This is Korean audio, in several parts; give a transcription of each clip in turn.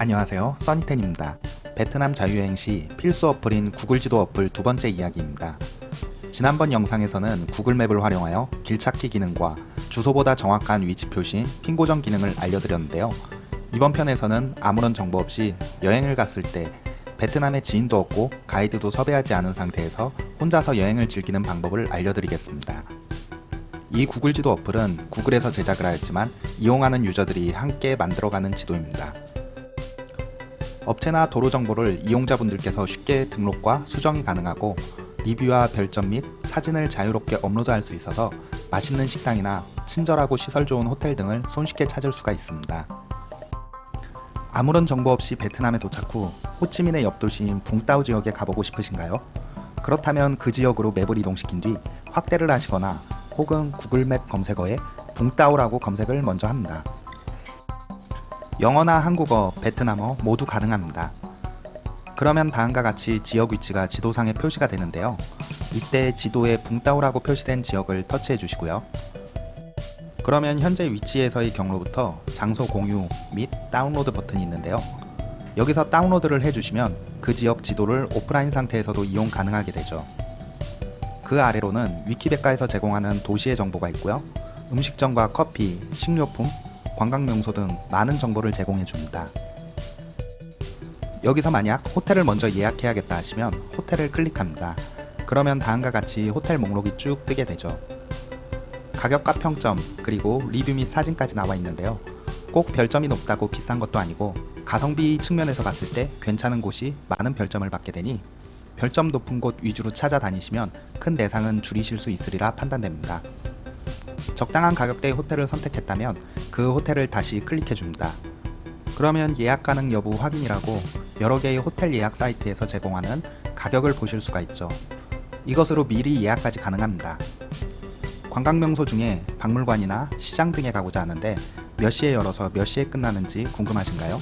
안녕하세요. 써니텐입니다. 베트남 자유여행 시 필수 어플인 구글 지도 어플 두 번째 이야기입니다. 지난번 영상에서는 구글맵을 활용하여 길찾기 기능과 주소보다 정확한 위치 표시, 핀 고정 기능을 알려드렸는데요. 이번 편에서는 아무런 정보 없이 여행을 갔을 때 베트남에 지인도 없고 가이드도 섭외하지 않은 상태에서 혼자서 여행을 즐기는 방법을 알려드리겠습니다. 이 구글 지도 어플은 구글에서 제작을 하였지만 이용하는 유저들이 함께 만들어가는 지도입니다 업체나 도로 정보를 이용자분들께서 쉽게 등록과 수정이 가능하고 리뷰와 별점 및 사진을 자유롭게 업로드할 수 있어서 맛있는 식당이나 친절하고 시설 좋은 호텔 등을 손쉽게 찾을 수가 있습니다. 아무런 정보 없이 베트남에 도착 후 호치민의 옆 도시인 붕따오 지역에 가보고 싶으신가요? 그렇다면 그 지역으로 맵을 이동시킨 뒤 확대를 하시거나 혹은 구글맵 검색어에 붕따오라고 검색을 먼저 합니다. 영어나 한국어, 베트남어 모두 가능합니다. 그러면 다음과 같이 지역 위치가 지도상에 표시가 되는데요. 이때 지도에 붕따오라고 표시된 지역을 터치해 주시고요. 그러면 현재 위치에서의 경로부터 장소 공유 및 다운로드 버튼이 있는데요. 여기서 다운로드를 해주시면 그 지역 지도를 오프라인 상태에서도 이용 가능하게 되죠. 그 아래로는 위키백과에서 제공하는 도시의 정보가 있고요. 음식점과 커피, 식료품, 관광명소 등 많은 정보를 제공해 줍니다. 여기서 만약 호텔을 먼저 예약해야겠다 하시면 호텔을 클릭합니다. 그러면 다음과 같이 호텔 목록이 쭉 뜨게 되죠. 가격과 평점, 그리고 리뷰 및 사진까지 나와 있는데요. 꼭 별점이 높다고 비싼 것도 아니고 가성비 측면에서 봤을 때 괜찮은 곳이 많은 별점을 받게 되니 별점 높은 곳 위주로 찾아다니시면 큰 대상은 줄이실 수 있으리라 판단됩니다. 적당한 가격대의 호텔을 선택했다면 그 호텔을 다시 클릭해 줍니다. 그러면 예약 가능 여부 확인이라고 여러 개의 호텔 예약 사이트에서 제공하는 가격을 보실 수가 있죠. 이것으로 미리 예약까지 가능합니다. 관광명소 중에 박물관이나 시장 등에 가고자 하는데 몇 시에 열어서 몇 시에 끝나는지 궁금하신가요?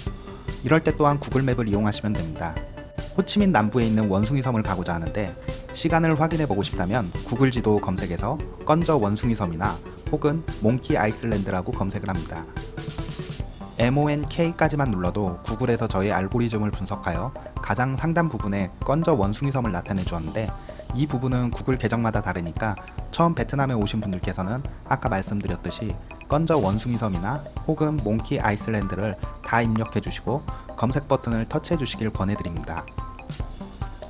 이럴 때 또한 구글맵을 이용하시면 됩니다. 호치민 남부에 있는 원숭이 섬을 가고자 하는데 시간을 확인해 보고 싶다면 구글 지도 검색에서 건저 원숭이 섬이나 혹은 몽키 아이슬랜드라고 검색을 합니다. MONK까지만 눌러도 구글에서 저의 알고리즘을 분석하여 가장 상단 부분에 건저 원숭이 섬을 나타내 주었는데 이 부분은 구글 계정마다 다르니까 처음 베트남에 오신 분들께서는 아까 말씀드렸듯이 건저 원숭이 섬이나 혹은 몽키 아이슬랜드를 다 입력해 주시고 검색 버튼을 터치해 주시길 권해드립니다.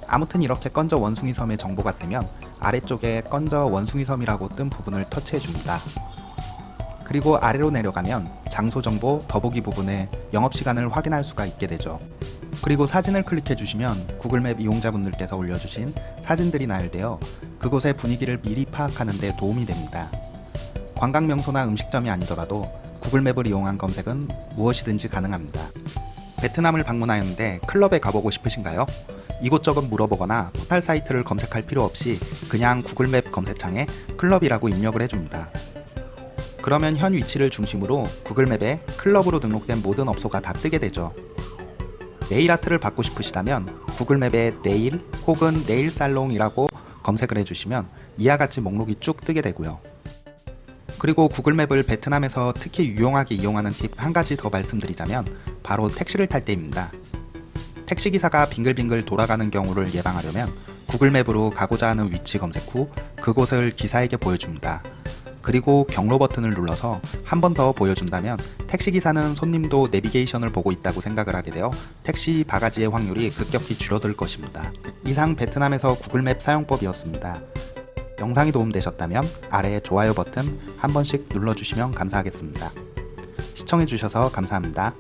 아무튼 이렇게 건저 원숭이 섬의 정보가 뜨면 아래쪽에 건저 원숭이 섬이라고 뜬 부분을 터치해 줍니다. 그리고 아래로 내려가면 장소 정보 더보기 부분에 영업시간을 확인할 수가 있게 되죠. 그리고 사진을 클릭해 주시면 구글맵 이용자분들께서 올려주신 사진들이 나열되어 그곳의 분위기를 미리 파악하는 데 도움이 됩니다. 관광명소나 음식점이 아니더라도 구글맵을 이용한 검색은 무엇이든지 가능합니다. 베트남을 방문하였는데 클럽에 가보고 싶으신가요? 이곳저곳 물어보거나 포탈 사이트를 검색할 필요 없이 그냥 구글맵 검색창에 클럽이라고 입력을 해줍니다. 그러면 현 위치를 중심으로 구글맵에 클럽으로 등록된 모든 업소가 다 뜨게 되죠. 네일 아트를 받고 싶으시다면 구글맵에 네일 혹은 네일 살롱이라고 검색을 해주시면 이와 같이 목록이 쭉 뜨게 되고요. 그리고 구글맵을 베트남에서 특히 유용하게 이용하는 팁 한 가지 더 말씀드리자면 바로 택시를 탈 때입니다. 택시기사가 빙글빙글 돌아가는 경우를 예방하려면 구글맵으로 가고자 하는 위치 검색 후 그곳을 기사에게 보여줍니다. 그리고 경로 버튼을 눌러서 한 번 더 보여준다면 택시기사는 손님도 내비게이션을 보고 있다고 생각을 하게 되어 택시 바가지의 확률이 급격히 줄어들 것입니다. 이상 베트남에서 구글맵 사용법이었습니다. 영상이 도움되셨다면 아래 좋아요 버튼 한 번씩 눌러주시면 감사하겠습니다. 시청해주셔서 감사합니다.